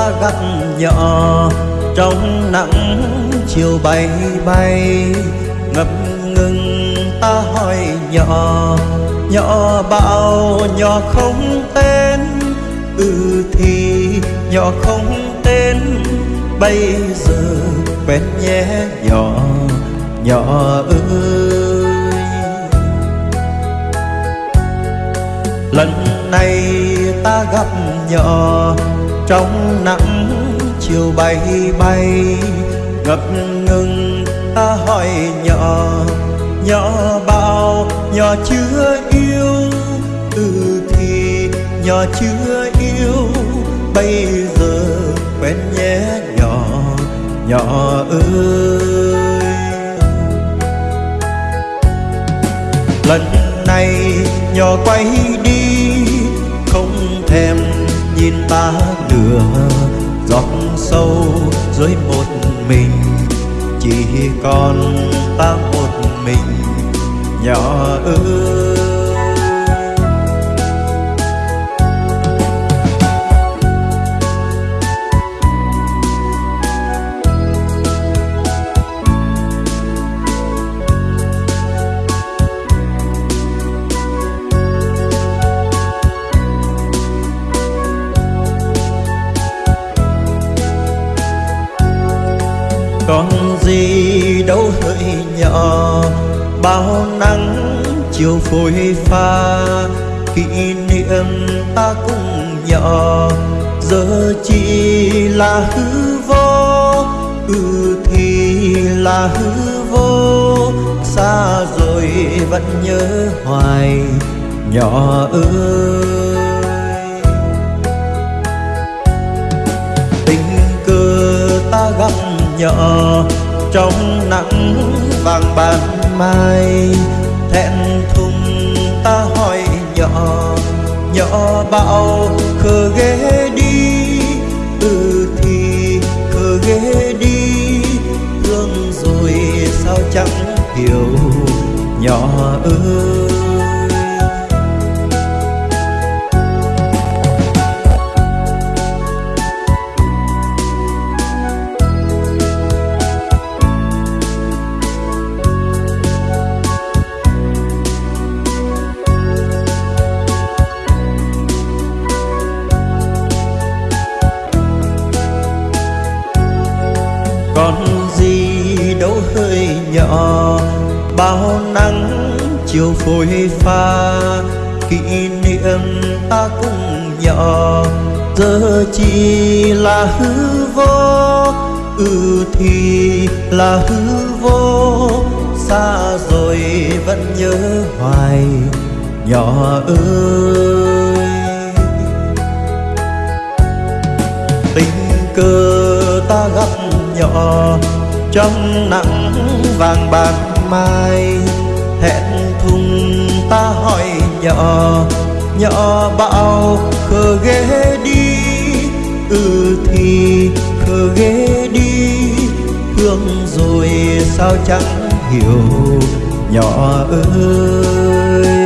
ta gặp nhỏ trong nắng chiều bay bay, ngập ngừng ta hỏi nhỏ nhỏ bao nhỏ không tên ừ thì nhỏ không tên. Bây giờ quen nhé nhỏ nhỏ ơi. Lần này ta gặp nhỏ trong nắng chiều bay bay. Ngập ngừng, ta hỏi nhỏ nhỏ bao, nhỏ chưa yêu. Từ thì nhỏ chưa yêu, bây giờ quen nhé nhỏ nhỏ ơi. Lần này nhỏ quay đi mình chỉ còn ta một mình. Nhỏ ước còn gì đâu hỡi nhỏ. Bao nắng chiều phôi pha, kỷ niệm ta cũng nhỏ. Giờ chỉ là hư vô ừ thì là hư vô. Xa rồi vẫn nhớ hoài, nhỏ ơi nhỏ trong nắng vàng ban mai. Thẹn thùng ta hỏi nhỏ nhỏ bão khờ ghé đi. Từ thì khờ ghé đi, thương rồi sao chẳng hiểu. Nhỏ ơi nhỏ. Bao nắng chiều phôi pha, kỷ niệm ta cũng nhỏ. Giờ chỉ là hư vô ừ thì là hư vô. Xa rồi vẫn nhớ hoài nhỏ ơi. Tình cờ ta gặp nhỏ trong nắng vàng bạc mai. Hẹn thùng ta hỏi nhỏ nhỏ bảo khờ ghé đi. Ừ thì khờ ghé đi, thương rồi sao chẳng hiểu. Nhỏ ơi.